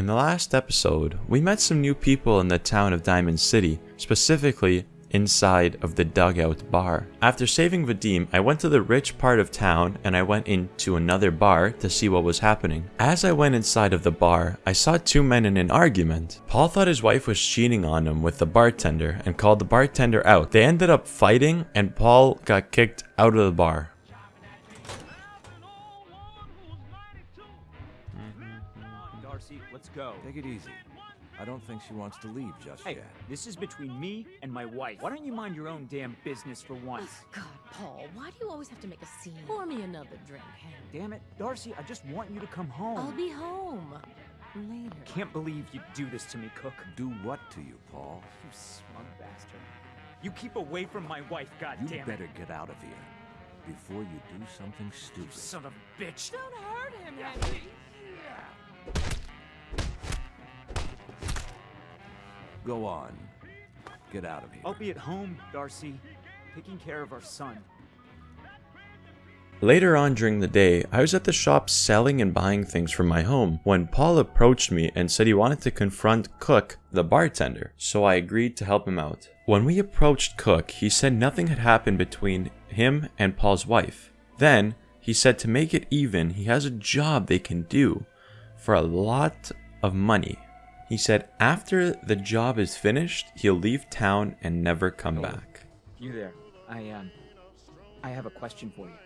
In the last episode, we met some new people in the town of Diamond City, specifically inside of the dugout bar. After saving Vadim, I went to the rich part of town and I went into another bar to see what was happening. As I went inside of the bar, I saw two men in an argument. Paul thought his wife was cheating on him with the bartender and called the bartender out. They ended up fighting and Paul got kicked out of the bar. Mm-hmm. Darcy, let's go. Take it easy. I don't think she wants to leave just Hey, yet. this is between me and my wife. Why don't you mind your own damn business for once? Oh, God, Paul, why do you always have to make a scene? Pour me another drink, Hank. Damn it, Darcy, I just want you to come home. I'll be home later. Can't believe you'd do this to me, Cook. Do what to you, Paul? You smug bastard. You keep away from my wife, You better get out of here before you do something stupid. Son of a bitch. Don't hurt him, Henry. Go on. Get out of here. I'll be at home, Darcy, taking care of our son. Later on during the day, I was at the shop selling and buying things from my home when Paul approached me and said he wanted to confront Cook, the bartender, so I agreed to help him out. When we approached Cook, he said nothing had happened between him and Paul's wife. Then, he said to make it even, he has a job they can do for a lot of money. He said after the job is finished, he'll leave town and never come back. You there. I, um, I have a question for you.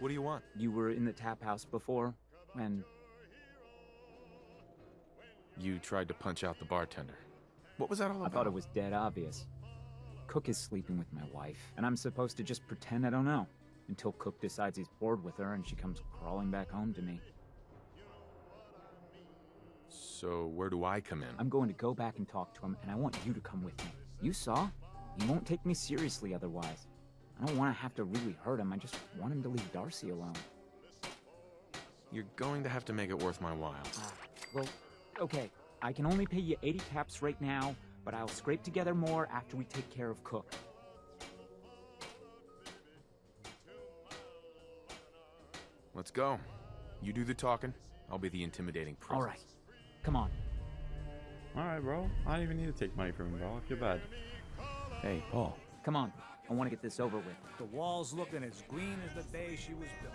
What do you want? You were in the tap house before, and You tried to punch out the bartender. What was that all about? I thought it was dead obvious. Cook is sleeping with my wife, and I'm supposed to just pretend I don't know until Cook decides he's bored with her and she comes crawling back home to me. So where do I come in? I'm going to go back and talk to him, and I want you to come with me. You saw? He won't take me seriously otherwise. I don't want to have to really hurt him. I just want him to leave Darcy alone. You're going to have to make it worth my while. Ah, well, okay. I can only pay you 80 caps right now, but I'll scrape together more after we take care of Cook. Let's go. You do the talking. I'll be the intimidating presence. All right. Come on. Alright, bro. I don't even need to take money from him, bro. I feel bad. Hey, Paul. Come on. I want to get this over with. The walls looking as green as the day she was built.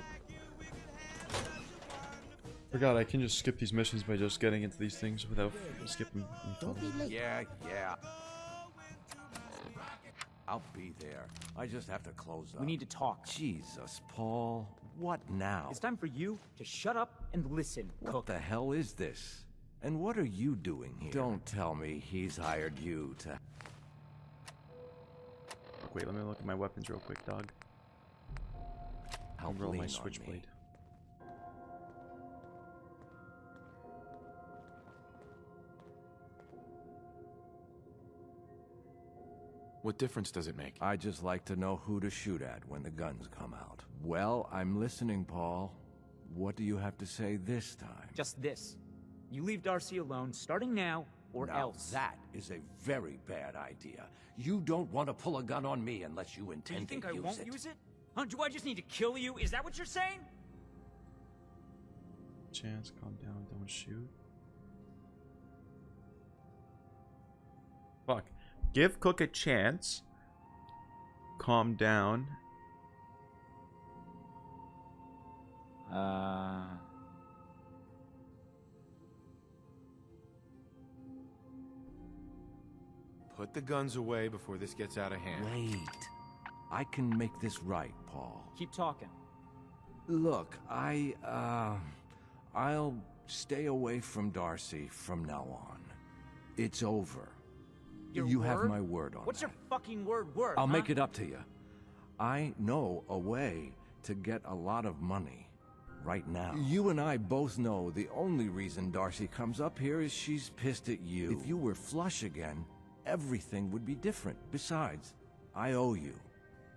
Forgot I can just skip these missions by just getting into these things without skipping. Don't be late. Yeah, yeah. I'll be there. I just have to close up. We need to talk. Jesus, Paul. What now? It's time for you to shut up and listen, What Cook. the hell is this? And what are you doing here? Don't tell me he's hired you to... Wait, let me look at my weapons real quick, dog. help roll lean my switchblade. What difference does it make? I just like to know who to shoot at when the guns come out. Well, I'm listening, Paul. What do you have to say this time? Just this. You leave Darcy alone, starting now, or Now, else. that is a very bad idea. You don't want to pull a gun on me unless you Do intend you think to I use won't it. use it? Huh? Do I just need to kill you? Is that what you're saying? Chance, calm down, don't shoot. Fuck. Give Cook a chance. Calm down. Uh. Put the guns away before this gets out of hand. Wait. I can make this right, Paul. Keep talking. Look, I, uh... I'll stay away from Darcy from now on. It's over. Your you have my word on What's that. your fucking word worth? I'll huh? make it up to you. I know a way to get a lot of money right now. You and I both know the only reason Darcy comes up here is she's pissed at you. If you were flush again, everything would be different. Besides, I owe you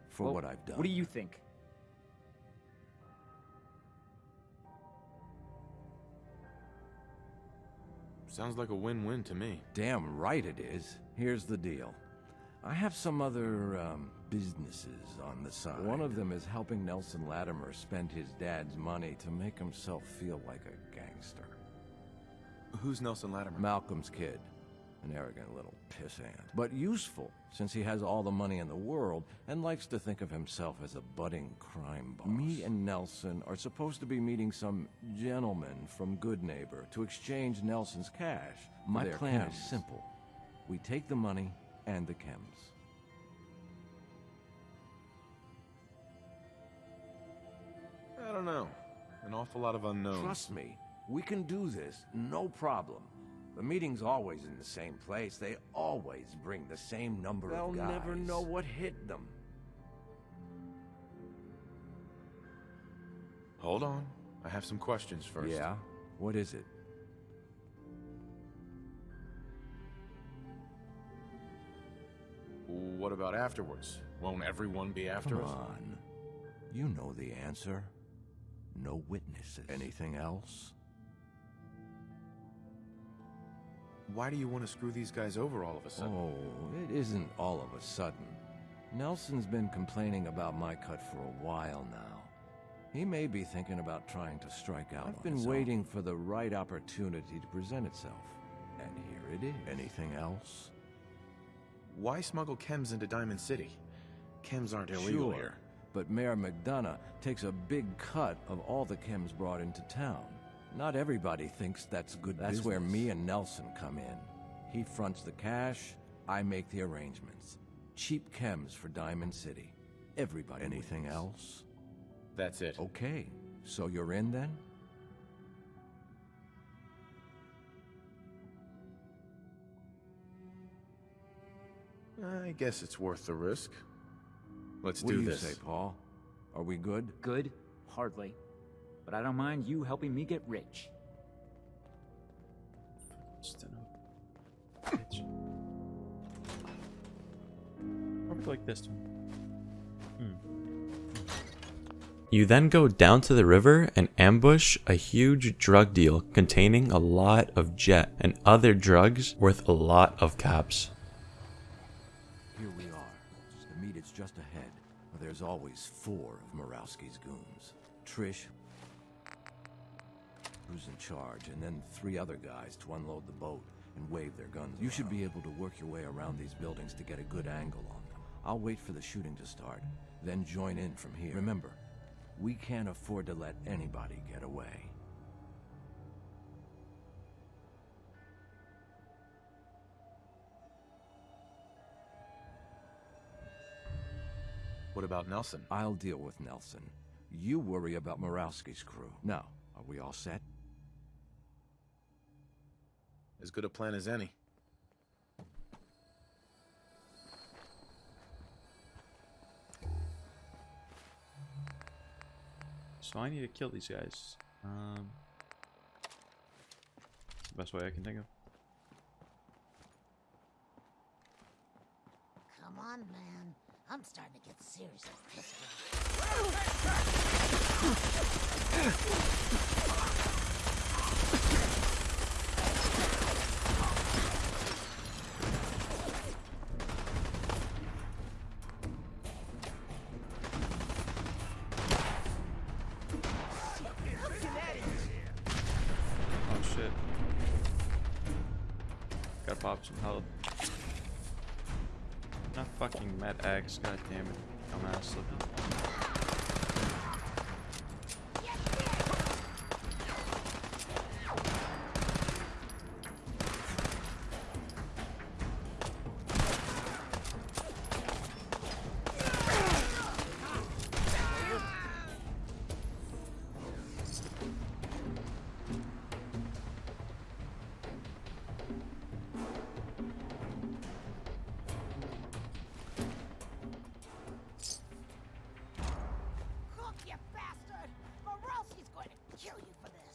for Well, what I've done. What do you think? Sounds like a win-win to me. Damn right it is. Here's the deal. I have some other um, businesses on the side. One of them is helping Nelson Latimer spend his dad's money to make himself feel like a gangster. Who's Nelson Latimer? Malcolm's kid. An arrogant little pissant. But useful, since he has all the money in the world and likes to think of himself as a budding crime boss. Me and Nelson are supposed to be meeting some gentleman from Goodneighbor to exchange Nelson's cash. My their plan chems. is simple. We take the money and the chems. I don't know. An awful lot of unknowns. Trust me, we can do this, no problem. The meeting's always in the same place. They always bring the same number They'll of guys. They'll never know what hit them. Hold on. I have some questions first. Yeah? What is it? What about afterwards? Won't everyone be after Come us? on. You know the answer. No witnesses. Anything else? Why do you want to screw these guys over all of a sudden? Oh, it isn't all of a sudden. Nelson's been complaining about my cut for a while now. He may be thinking about trying to strike out. I've been his own. waiting for the right opportunity to present itself. And here it is. Anything else? Why smuggle chems into Diamond City? Chems aren't illegal Sure, here. But Mayor McDonough takes a big cut of all the chems brought into town. Not everybody thinks that's good That's where me and Nelson come in. He fronts the cash, I make the arrangements. Cheap chems for Diamond City. Everybody Anything wins. else? That's it. Okay, so you're in then? I guess it's worth the risk. Let's what do do you this. say, Paul? Are we good? Good? Hardly. But I don't mind you helping me get rich. Just a bitch. Probably like this one. Hmm. You then go down to the river and ambush a huge drug deal containing a lot of jet and other drugs worth a lot of caps. Here we are. The meet is just ahead. There's always four of Marowski's goons. Trish, who's in charge, and then three other guys to unload the boat and wave their guns You should be able to work your way around these buildings to get a good angle on them. I'll wait for the shooting to start, then join in from here. Remember, we can't afford to let anybody get away. What about Nelson? I'll deal with Nelson. You worry about Marowski's crew. Now, are we all set? As good a plan as any. So I need to kill these guys. Um, the best way I can think of. Come on, man. I'm starting to get seriously pissed off. Pop some health. Not fucking Med X, god damn it. Dumbass looking.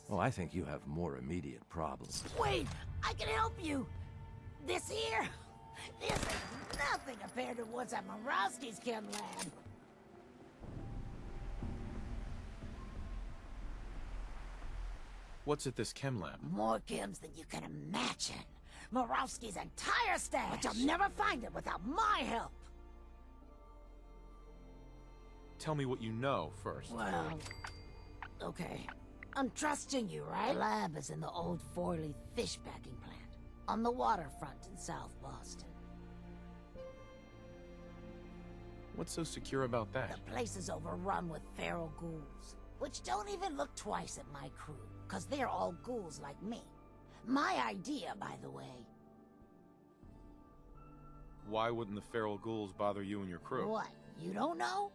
You for this. Oh, I think you have more immediate problems. Wait, I can help you. This here, this is nothing compared to what's at Marowski's chem lab. What's at this chem lab? More chems than you can imagine. Marowski's entire stash. But you'll never find it without my help. Tell me what you know first. Well, okay. I'm trusting you, right? The lab is in the old Forley fish packing plant on the waterfront in South Boston. What's so secure about that? The place is overrun with feral ghouls, which don't even look twice at my crew, because they're all ghouls like me. My idea, by the way. Why wouldn't the feral ghouls bother you and your crew? What, you don't know?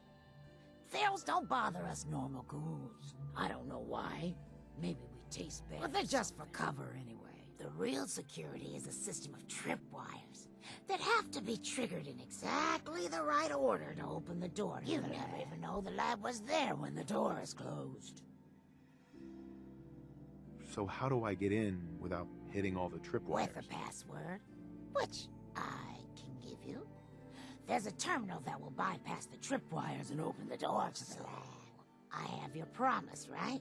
Ferals don't bother us normal ghouls. I don't know why. Maybe we taste better. But they're just for cover anyway. The real security is a system of tripwires that have to be triggered in exactly the right order to open the door. You never even know the lab was there when the door is closed. So how do I get in without hitting all the tripwires? With a password, which I can give you. There's a terminal that will bypass the tripwires and open the door to the lab. I have your promise, right?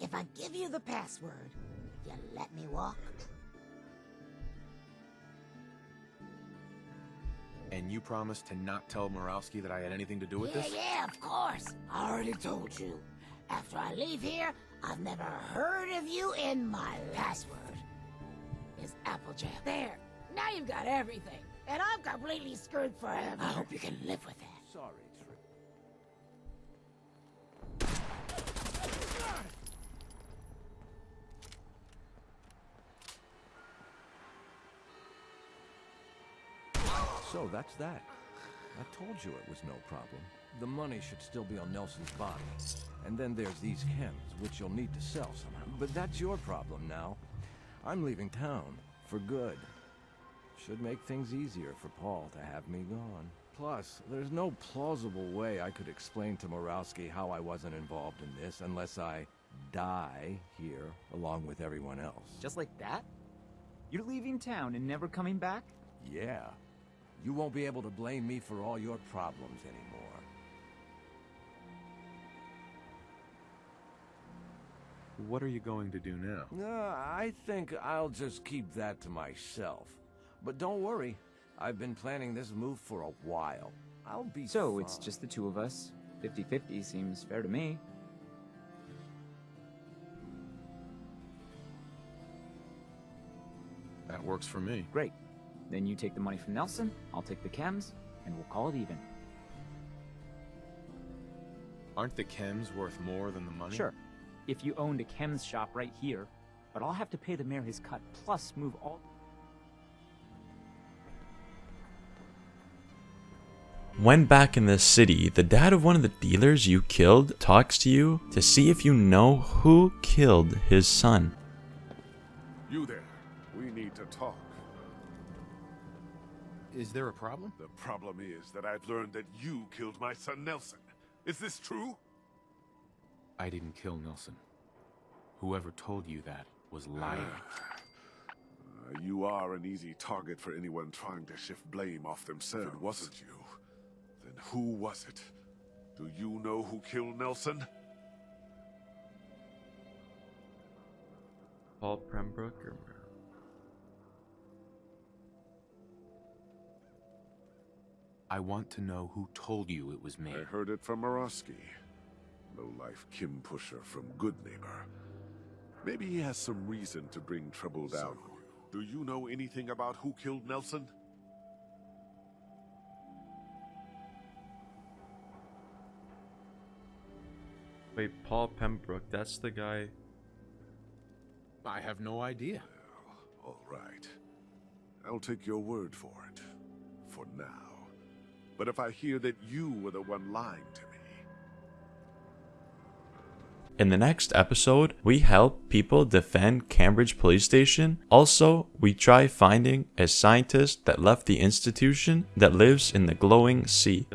If I give you the password, you let me walk? And you promised to not tell Marowski that I had anything to do with yeah, this? yeah, of course. I already told you. After I leave here, I've never heard of you in my last word. Is Applejack. There. Now you've got everything. And I'm completely screwed forever. I hope you can live with it. Sorry, Trip. So that's that. I told you it was no problem. The money should still be on Nelson's body. And then there's these chems, which you'll need to sell somehow. But that's your problem now. I'm leaving town. For good. Should make things easier for Paul to have me gone. Plus, there's no plausible way I could explain to Marowski how I wasn't involved in this unless I die here along with everyone else. Just like that? You're leaving town and never coming back? Yeah. You won't be able to blame me for all your problems anymore. What are you going to do now? Uh, I think I'll just keep that to myself. But don't worry, I've been planning this move for a while. I'll be So it's just the two of us. 50-50 seems fair to me. That works for me. Great. Then you take the money from Nelson, I'll take the chems, and we'll call it even. Aren't the chems worth more than the money? Sure. If you owned a chems shop right here, but I'll have to pay the mayor his cut, plus move all... When back in the city, the dad of one of the dealers you killed talks to you to see if you know who killed his son. You there. We need to talk. Is there a problem? The problem is that I've learned that you killed my son Nelson. Is this true? I didn't kill Nelson. Whoever told you that was lying. Uh, you are an easy target for anyone trying to shift blame off themselves. If it wasn't you, then who was it? Do you know who killed Nelson? Paul Pembroke or I want to know who told you it was me. I heard it from Marowski. Low-life chem pusher from Good Neighbor. Maybe he has some reason to bring trouble down. Do you know anything about who killed Nelson? Wait, Paul Pembroke, that's the guy. I have no idea. Oh, all right. I'll take your word for it. For now. But if I hear that you were the one lying to me, In the next episode, we help people defend Cambridge Police Station. Also, we try finding a scientist that left the institution that lives in the glowing sea.